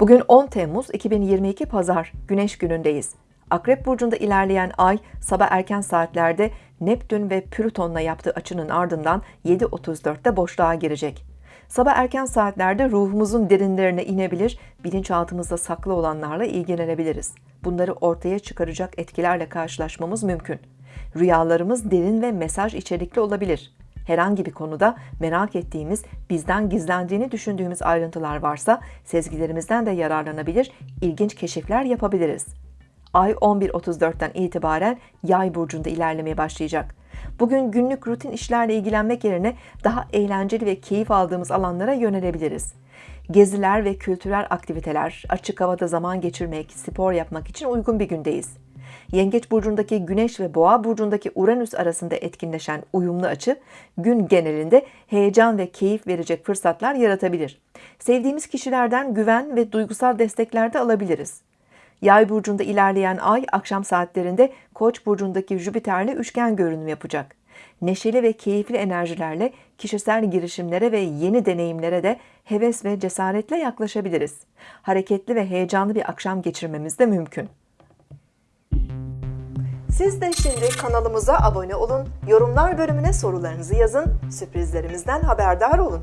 Bugün 10 Temmuz 2022 Pazar, Güneş günündeyiz. Akrep Burcu'nda ilerleyen ay sabah erken saatlerde Neptün ve Plüton'la yaptığı açının ardından 7.34'te boşluğa girecek. Sabah erken saatlerde ruhumuzun derinlerine inebilir, bilinçaltımızda saklı olanlarla ilgilenebiliriz. Bunları ortaya çıkaracak etkilerle karşılaşmamız mümkün. Rüyalarımız derin ve mesaj içerikli olabilir. Herhangi bir konuda merak ettiğimiz, bizden gizlendiğini düşündüğümüz ayrıntılar varsa sezgilerimizden de yararlanabilir, ilginç keşifler yapabiliriz. Ay 11.34'ten itibaren Yay burcunda ilerlemeye başlayacak. Bugün günlük rutin işlerle ilgilenmek yerine daha eğlenceli ve keyif aldığımız alanlara yönelebiliriz. Geziler ve kültürel aktiviteler, açık havada zaman geçirmek, spor yapmak için uygun bir gündeyiz. Yengeç burcundaki Güneş ve Boğa burcundaki Uranüs arasında etkinleşen uyumlu açı gün genelinde heyecan ve keyif verecek fırsatlar yaratabilir. Sevdiğimiz kişilerden güven ve duygusal destekler de alabiliriz. Yay burcunda ilerleyen ay akşam saatlerinde Koç burcundaki Jüpiter'le üçgen görünüm yapacak. Neşeli ve keyifli enerjilerle kişisel girişimlere ve yeni deneyimlere de heves ve cesaretle yaklaşabiliriz. Hareketli ve heyecanlı bir akşam geçirmemiz de mümkün. Siz de şimdi kanalımıza abone olun, yorumlar bölümüne sorularınızı yazın, sürprizlerimizden haberdar olun.